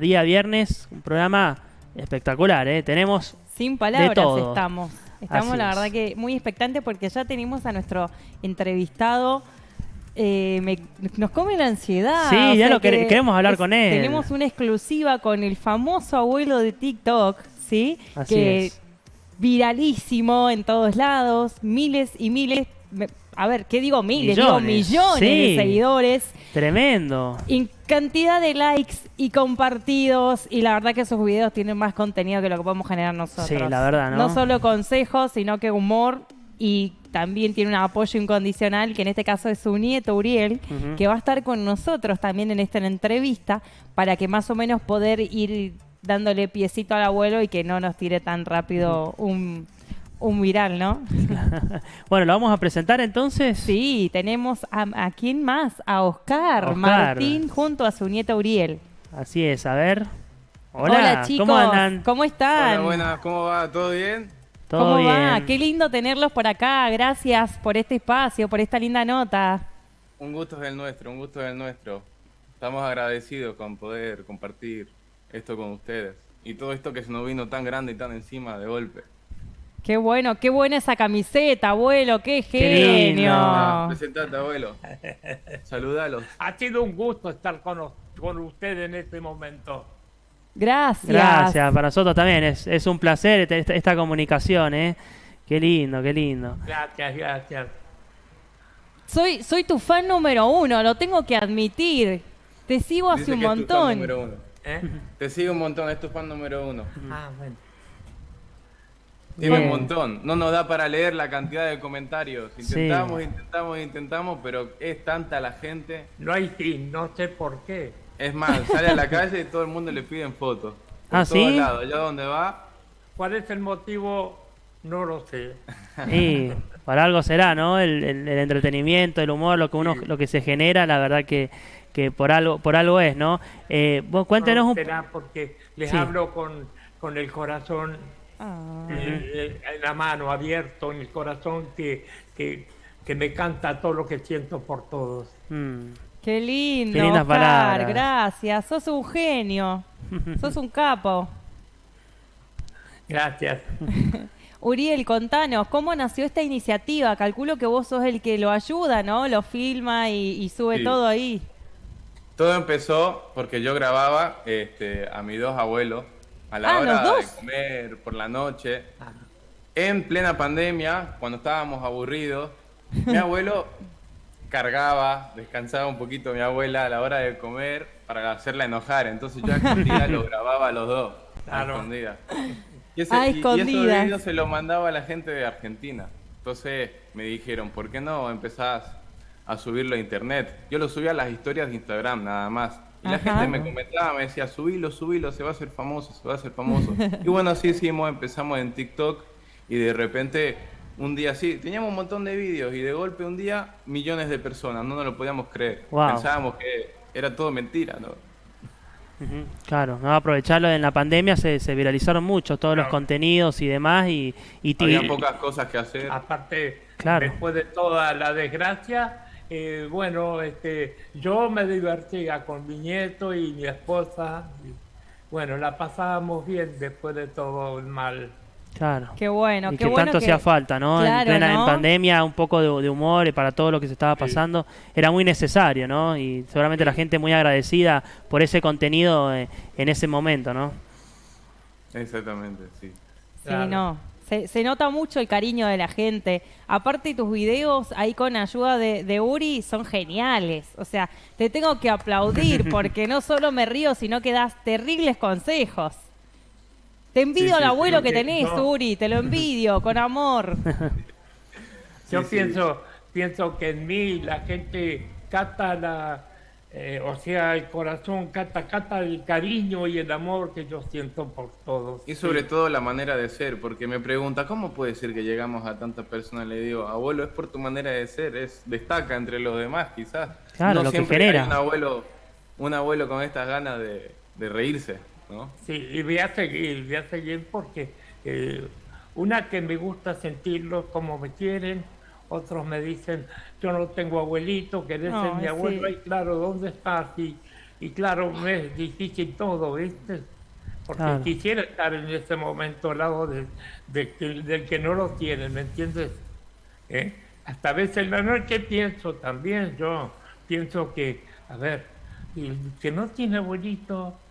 día viernes, un programa espectacular, ¿eh? Tenemos Sin palabras todo. estamos. Estamos, Así la es. verdad, que muy expectantes porque ya tenemos a nuestro entrevistado. eh, me- nos come la ansiedad. Sí, o ya lo quere- que queremos hablar con él. Tenemos una exclusiva con el famoso abuelo de TikTok, ¿sí? Así que es. viralísimo en todos lados, miles y miles. Me- a ver, ¿qué digo miles? Digo Millones, millones sí. de seguidores. tremendo. Y cantidad de likes y compartidos. Y la verdad que esos videos tienen más contenido que lo que podemos generar nosotros. Sí, la verdad, ¿no? No solo consejos, sino que humor. Y también tiene un apoyo incondicional, que en este caso es su nieto Uriel, que va a estar con nosotros también en esta entrevista, para que más o menos poder ir dándole piecito al abuelo y que no nos tire tan rápido un, un viral, ¿no? Bueno, lo vamos a presentar entonces. Sí, tenemos a, a quién más, a Oscar, Oscar. Martín junto a su nieto Uriel. Así es, a ver. Hola, chicos, ¿cómo andan? ¿Cómo están? Hola, buenas, ¿cómo va? ¿Todo bien? ¿Todo ¿Cómo bien? va? Qué lindo tenerlos por acá. Gracias por este espacio, por esta linda nota. Un gusto es el nuestro, un gusto es el nuestro. Estamos agradecidos con poder compartir esto con ustedes. Y todo esto que se nos vino tan grande y tan encima de golpe. Qué bueno, qué buena esa camiseta, abuelo, qué genio. Ah, presentate, abuelo. Saludalos. Ha sido un gusto estar con, con usted en este momento. Gracias. Gracias, para nosotros también. Es, es un placer esta, esta- esta comunicación, ¿eh? Qué lindo, qué lindo. Gracias, gracias. Soy, soy tu fan número uno, lo tengo que admitir. Te sigo hace Dice un que es tu fan montón. número uno. ¿Eh? Te sigue un montón, es tu fan número uno. Ah, bueno. Tiene un montón. No nos da para leer la cantidad de comentarios. Sí. Intentamos, intentamos, intentamos, pero es tanta la gente. No hay fin, no sé por qué. Es más, sale a la calle y todo el mundo le piden fotos. Ah, todos ¿sí? lados. Allá donde va, ¿Cuál es el motivo? No lo sé. Y para algo será, ¿no? El, el- el entretenimiento, el humor, lo que uno, lo que se genera, la verdad que, que por algo, por algo es, ¿no? Eh, vos cuéntenos No un será porque les Sí. hablo con, con el corazón Ah. eh, eh, en la mano, abierto, en el corazón que, que, que me canta todo lo que siento por todos. Mm, Qué lindo, Qué lindas Oscar, palabras. gracias. Sos un genio. Sos un capo. Gracias. Uriel, contanos, ¿cómo nació esta iniciativa? Calculo que vos sos el que lo ayuda, ¿no? Lo filma y, y sube Sí. todo ahí. Todo empezó porque yo grababa este, a mis dos abuelos a la Ah, hora de comer por la noche. En plena pandemia, cuando estábamos aburridos, mi abuelo cargaba, descansaba un poquito mi abuela a la hora de comer para hacerla enojar. Entonces yo a escondidas lo grababa a los dos. A Claro. Y, ese- A y- y esos videos se los mandaba a la gente de Argentina. Entonces me dijeron, ¿por qué no empezás a subirlo a internet? Yo lo subía a las historias de Instagram nada más. Y la Ajá. gente me comentaba, me decía, subilo, subilo, se va a hacer famoso, se va a hacer famoso. y bueno, así hicimos, empezamos en TikTok y de repente un día sí, teníamos un montón de vídeos y de golpe un día millones de personas, no nos lo podíamos creer. Wow. Pensábamos que era todo mentira, ¿no? claro, no aprovecharlo en la pandemia se, se viralizaron mucho todos los contenidos y demás y, y Había pocas cosas que hacer. Aparte, Claro. después de toda la desgracia, eh, bueno, este, yo me divertía con mi nieto y mi esposa. y, bueno, la pasábamos bien después de todo el mal. claro. Qué bueno, y qué que bueno tanto que- hacía falta, ¿no? Claro, en plena en pandemia, un poco de, de humor para todo lo que se estaba pasando, era muy necesario, ¿no? Y seguramente la gente muy agradecida por ese contenido eh, en ese momento, ¿no? Exactamente, sí. Sí, no. Se, se nota mucho el cariño de la gente. Aparte, tus videos ahí con ayuda de, de Uri son geniales. O sea, te tengo que aplaudir porque no solo me río, sino que das terribles consejos. Te envidio Sí, al sí, abuelo que tenés, no. Uri. Te lo envidio, con amor. Yo sí. pienso, pienso que en mí la gente cata la, eh, o sea, el corazón cata, cata el cariño y el amor que yo siento por todos. Y sobre todo la manera de ser, porque me pregunta, ¿cómo puede ser que llegamos a tantas personas? Le digo, abuelo, es por tu manera de ser, es destaca entre los demás, quizás. Claro, no lo que siempre genera. hay un abuelo, un abuelo con estas ganas de, de reírse, ¿no? Sí, y voy a seguir, voy a seguir porque eh, una que me gusta sentirlos como me quieren, otros me dicen, yo no tengo abuelito, querés ser Ay, mi abuelo, sí. ay claro, ¿dónde estás? Y y claro, me es difícil todo, ¿viste? Porque Claro. quisiera estar en ese momento al lado de, del que no lo tiene, ¿me entiendes? ¿Eh? Hasta a veces en la noche pienso también, yo pienso que, a ver, el que no tiene abuelito,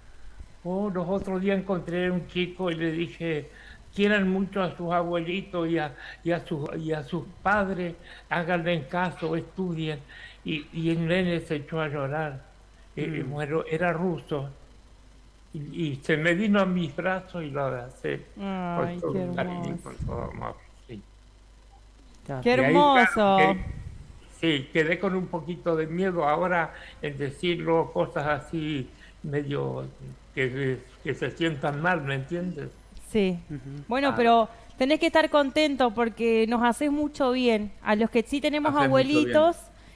oh, los otros días encontré un chico y le dije, quieran mucho a sus abuelitos y a, y a, sus, y a sus padres, háganle en caso, estudien. Y, y el nene se echó a llorar. Eh, bueno, era ruso. Y, y se me vino a mis brazos y lo abracé. Ay, con todo qué cariño, hermoso. con todo amor. Sí. Qué ahí, hermoso. sí, quedé con un poquito de miedo ahora en decirlo cosas así medio que, que se sientan mal, ¿me entiendes? Sí. Ujú. Bueno, Ah. pero tenés que estar contento porque nos haces mucho bien. A los que sí tenemos Haces abuelitos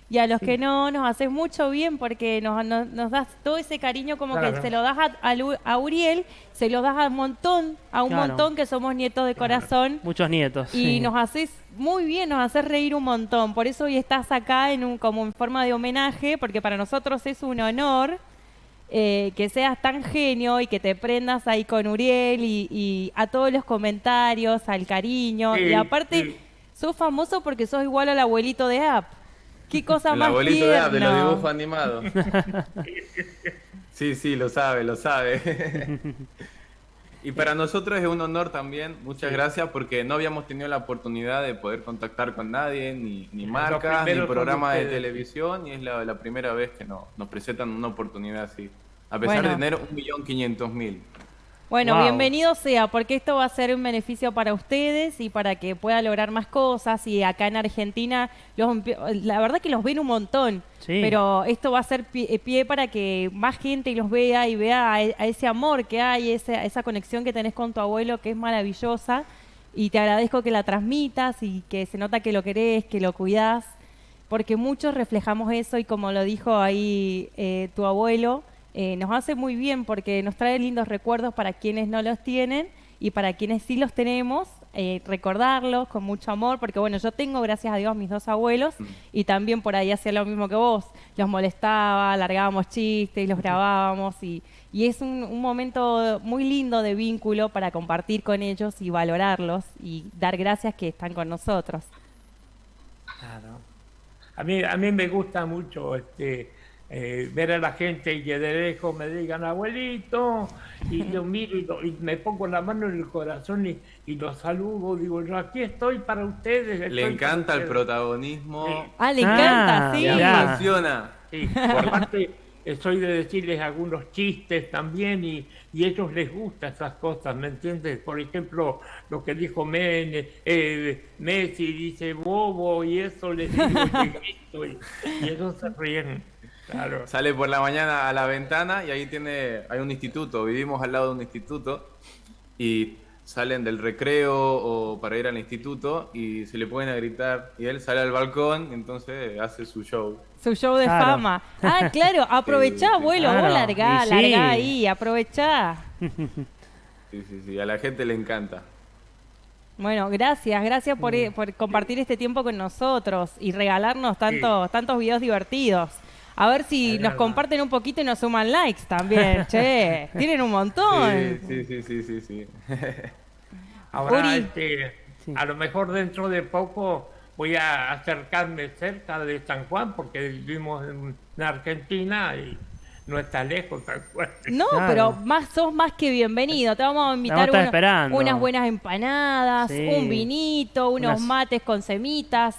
y a los que no, nos haces mucho bien porque nos, nos, nos das todo ese cariño como que Claro. se lo das a, a Uriel, se lo das a un montón, a un Claro. montón que somos nietos de corazón. Muchos nietos. Y sí. nos haces muy bien, nos haces reír un montón. Por eso hoy estás acá en un, como en forma de homenaje, porque para nosotros es un honor eh, que seas tan genio y que te prendas ahí con Uriel y, y a todos los comentarios, al cariño. Sí, y aparte, sí. sos famoso porque sos igual al abuelito de App. Qué cosa El más abuelito de, de los dibujos animados. Sí, sí, lo sabe, lo sabe. Y para nosotros es un honor también, muchas gracias, porque no habíamos tenido la oportunidad de poder contactar con nadie, ni, ni marcas, ni programas de televisión, y es la, la primera vez que no- nos presentan una oportunidad así. A pesar Bueno. de tener un millón quinientos mil. Bueno, Wow. bienvenido sea, porque esto va a ser un beneficio para ustedes y para que pueda lograr más cosas. Y acá en Argentina, los, la verdad que los ven un montón, Sí. pero esto va a ser pie, pie para que más gente los vea y vea a, e- a ese amor que hay, ese- esa conexión que tenés con tu abuelo, que es maravillosa. Y te agradezco que la transmitas y que se nota que lo querés, que lo cuidás, porque muchos reflejamos eso y como lo dijo ahí eh, tu abuelo, eh, nos hace muy bien porque nos trae lindos recuerdos para quienes no los tienen y para quienes sí los tenemos, eh, recordarlos con mucho amor, porque bueno, yo tengo, gracias a Dios, mis dos abuelos y también por ahí hacía lo mismo que vos, los molestaba, largábamos chistes, los grabábamos y, y es un, un momento muy lindo de vínculo para compartir con ellos y valorarlos y dar gracias que están con nosotros. Claro. A mí, a mí me gusta mucho este, eh, ver a la gente y que de lejos me digan abuelito, y yo miro y, lo- y me pongo la mano en el corazón y, y los saludo, digo yo aquí estoy para ustedes. Le encanta el ustedes". protagonismo. Sí. Ah, le Ah, encanta, sí. Le apasiona. Sí, por parte soy de decirles algunos chistes también y, y a ellos les gustan esas cosas, ¿me entiendes? Por ejemplo, lo que dijo Men, eh, Messi, dice bobo y eso les digo y grito y, y ellos se ríen, claro. Sale por la mañana a la ventana y ahí tiene, hay un instituto, vivimos al lado de un instituto y salen del recreo o para ir al instituto y se le pueden a gritar y él sale al balcón y entonces hace su show. Su show de Claro. fama. Ah, claro, aprovechá, abuelo, claro. vos largá, sí. largá ahí, aprovechá. Sí, sí, sí, a la gente le encanta. Bueno, gracias, gracias por, Mm. por compartir este tiempo con nosotros y regalarnos tantos, tantos videos divertidos. A ver si Es nos verdad. comparten un poquito y nos suman likes también, che. Tienen un montón. Sí, sí, sí, sí, sí. Ahora, Uri. este, Sí. a lo mejor dentro de poco voy a acercarme cerca de San Juan porque vivimos en, en Argentina y no está lejos San Juan. No, Claro. pero más sos más que bienvenido. Te vamos a invitar Vamos a estar uno- esperando. unas buenas empanadas, Sí. un vinito, unos Unas- mates con semitas.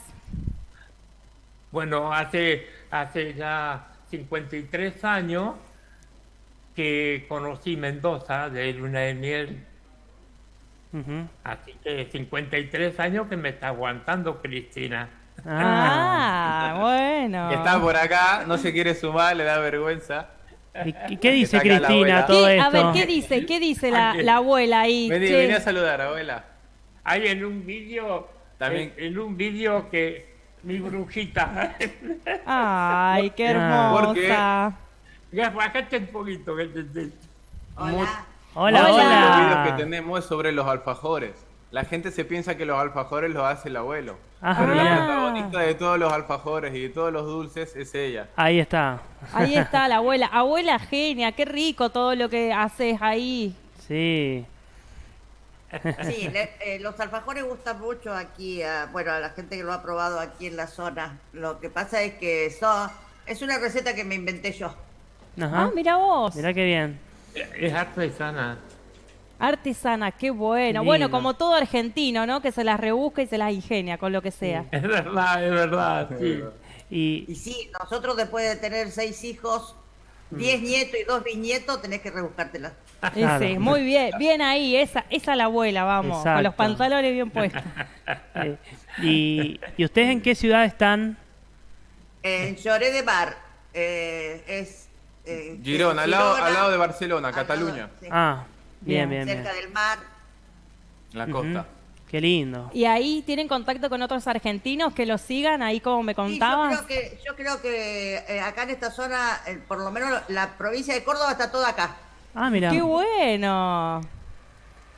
Bueno, hace, hace ya 53 años que conocí Mendoza de Luna de Miel. Ujú. Así que 53 años que me está aguantando Cristina. Ah. Bueno. Que está por acá, no se quiere sumar, le da vergüenza. ¿Y, y qué dice Cristina todo ¿Qué- esto? a ver, ¿qué dice? ¿Qué dice la, la abuela ahí? Vení, vení a saludar, abuela. Hay en un vídeo, También- en, en un vídeo que mi brujita, Ay, qué Ah. hermosa. Bájate un poquito. Mu- Hola, Hola. Los hola. videos que tenemos es sobre los alfajores. La gente se piensa que los alfajores los hace el abuelo. Ah, Pero la protagonista de todos los alfajores y de todos los dulces es ella. Ahí está. Ahí está la abuela. Abuela genia, qué rico todo lo que haces ahí. Sí. Sí, le- eh, los alfajores gustan mucho aquí, a, bueno, a la gente que lo ha probado aquí en la zona. Lo que pasa es que son, es una receta que me inventé yo. Ajá. Ah, mira vos. Mirá qué bien. Es artesana. Artesana, qué bueno. Qué Bueno, como todo argentino, ¿no? Que se las rebusca y se las ingenia con lo que sea. Es verdad, es verdad, sí. Y Y sí, nosotros después de tener seis hijos, diez nietos y dos bisnietos, tenés que rebuscártela. Y Claro. sí, muy bien, bien ahí, esa, esa la abuela, vamos, con los pantalones bien puestos. eh, y, ¿y ustedes en qué ciudad están? En Lloré de Mar, eh, es... eh, Girón, al lado, Girona, al lado de Barcelona, lado- Cataluña, sí, Ah, bien, bien, Bien. bien. cerca del mar. la costa. Qué lindo. Y ahí tienen contacto con otros argentinos que los sigan, ahí como me Sí, yo contabas. creo que, yo creo que eh, acá en esta zona, eh, por lo menos la provincia de Córdoba está toda acá. Ah, mira. ¡Qué bueno!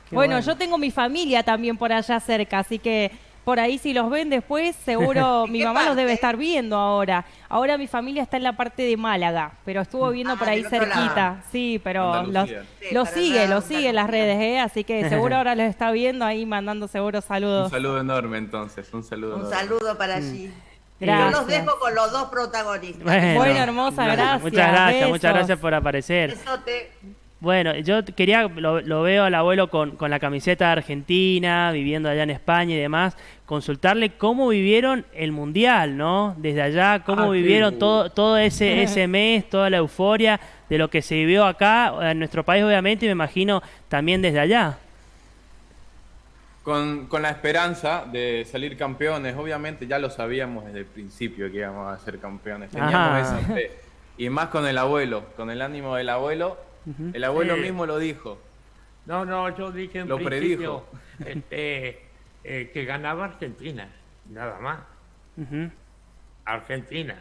Qué bueno, bueno. yo tengo mi familia también por allá cerca, así que por ahí si los ven después, seguro ¿En mi mamá los debe estar viendo ahora. Ahora mi familia está en la parte de Málaga, pero estuvo viendo Ah, por ahí cerquita. lado. Sí, pero los, Andalucía. Sí, lo para sigue, allá, lo sigue en las redes, ¿eh? Así que seguro ahora los está viendo ahí mandando seguro Un saludos. saludo enorme entonces, un saludo Un enorme. saludo para allí. Yo Gracias. los dejo con los dos protagonistas. Bueno. Bueno, hermosa, gracias. Muchas gracias, muchas gracias por aparecer. Besote. Bueno, yo quería, lo, lo veo al abuelo con, con la camiseta de Argentina, viviendo allá en España y demás, consultarle cómo vivieron el Mundial, ¿no? Desde allá, cómo Ah, sí. vivieron todo, todo ese, ese mes, toda la euforia de lo que se vivió acá, en nuestro país obviamente, y me imagino también desde allá. Con, con la esperanza de salir campeones, obviamente ya lo sabíamos desde el principio que íbamos a ser campeones, teníamos Ajá. esa fe. Y más con el abuelo, con el ánimo del abuelo, el abuelo Sí. mismo lo dijo. No, no, yo dije en Lo principio este, eh, que ganaba Argentina, nada más. Argentina.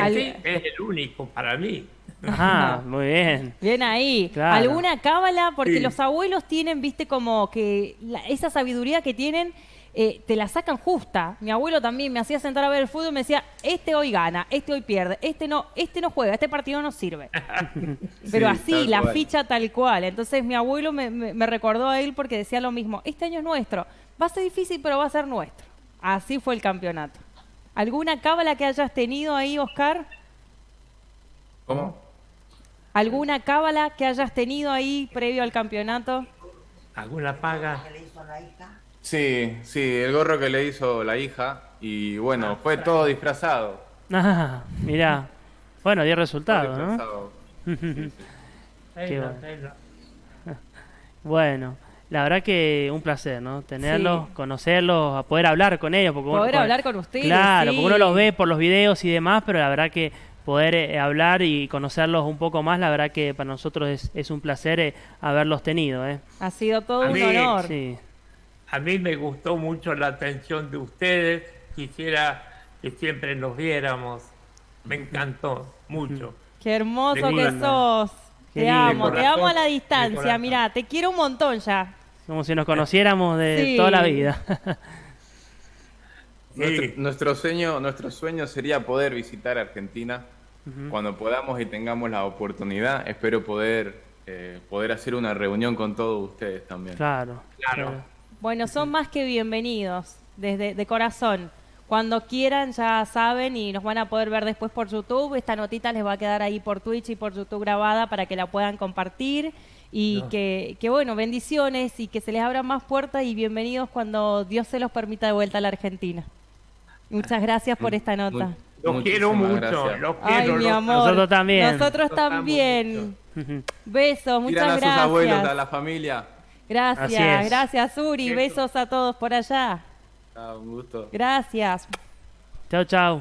Al- Messi es el único para mí. Ajá, muy bien. Bien ahí. Claro. ¿Alguna cábala? Porque Sí. los abuelos tienen, viste, como que la- esa sabiduría que tienen, eh, te la sacan justa. Mi abuelo también me hacía sentar a ver el fútbol y me decía, este hoy gana, este hoy pierde, este no, este no juega, este partido no sirve. Pero Sí, así, la cual. ficha tal cual. Entonces mi abuelo me, me- me recordó a él porque decía lo mismo, este año es nuestro, va a ser difícil, pero va a ser nuestro. Así fue el campeonato. ¿Alguna cábala que hayas tenido ahí, Oscar? ¿Cómo? ¿Alguna cábala que hayas tenido ahí previo al campeonato? ¿Alguna paga? ¿Qué le hizo la hija? Sí, sí, el gorro que le hizo la hija y bueno, fue todo disfrazado. Ah, mirá. Bueno, dio resultado, ¿no? Qué Ella, bueno. Bueno, la verdad que un placer, ¿no? Tenerlos, conocerlos, a poder hablar con ellos. Porque uno- Poder con- hablar con ustedes, Claro, sí. porque uno los ve por los videos y demás, pero la verdad que poder eh, hablar y conocerlos un poco más, la verdad que para nosotros es, es un placer eh, haberlos tenido, ¿eh? Ha sido todo A un mí- honor. Sí. A mí me gustó mucho la atención de ustedes. Quisiera que siempre nos viéramos. Me encantó mucho. Qué hermoso que sos. Qué te lindo. amo, te amo a la distancia. Mira, te quiero un montón ya. Como si nos conociéramos de Sí. toda la vida. Sí. nuestro sueño, nuestro sueño sería poder visitar Argentina cuando podamos y tengamos la oportunidad. Espero poder, eh, poder hacer una reunión con todos ustedes también. claro. Claro. Bueno, son más que bienvenidos, desde de corazón. Cuando quieran ya saben y nos van a poder ver después por YouTube. Esta notita les va a quedar ahí por Twitch y por YouTube grabada para que la puedan compartir. Y No. que, que, bueno, bendiciones y que se les abran más puertas y bienvenidos cuando Dios se los permita de vuelta a la Argentina. Muchas gracias por esta nota. Los quiero mucho. gracias. Los Ay, quiero. mi los- amor. Nosotros también. Nosotros también. Besos, Tiran muchas a sus abuelos, a gracias. la familia. Gracias, gracias Uri. Eso. Besos a todos por allá. Ah, un gusto. Gracias. Chao, chao.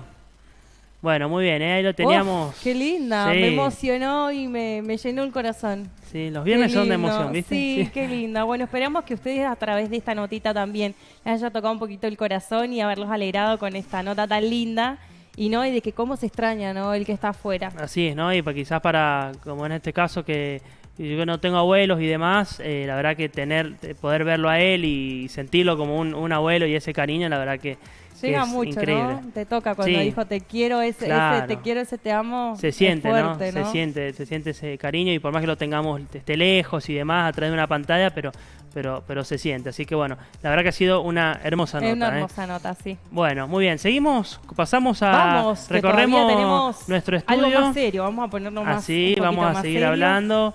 Bueno, muy bien, ¿eh? ahí lo teníamos. Uf, qué linda, Sí. me emocionó y me, me llenó el corazón. Sí, los viernes son de emoción, ¿viste? Sí, qué linda. Bueno, esperamos que ustedes a través de esta notita también les haya tocado un poquito el corazón y haberlos alegrado con esta nota tan linda. Y no, y de que cómo se extraña, ¿no? El que está afuera. Así es, ¿no? Y para, quizás para, como en este caso, que y yo no tengo abuelos y demás, eh, la verdad que tener, eh, poder verlo a él y sentirlo como un, un abuelo y ese cariño, la verdad que, que Llega es mucho, increíble. ¿no? Te toca cuando Sí. dijo te quiero, ese, ese te quiero, ese te amo. Se siente, fuerte, ¿no? Se siente, se siente ese cariño y por más que lo tengamos esté lejos y demás a través de una pantalla, pero, pero, pero se siente. Así que bueno, la verdad que ha sido una hermosa Es nota. una ¿eh? hermosa nota, sí. Bueno, muy bien. Seguimos, pasamos a Vamos, recorremos tenemos nuestro estudio. Algo más serio, vamos a ponernos más. Así, vamos a seguir serio. hablando.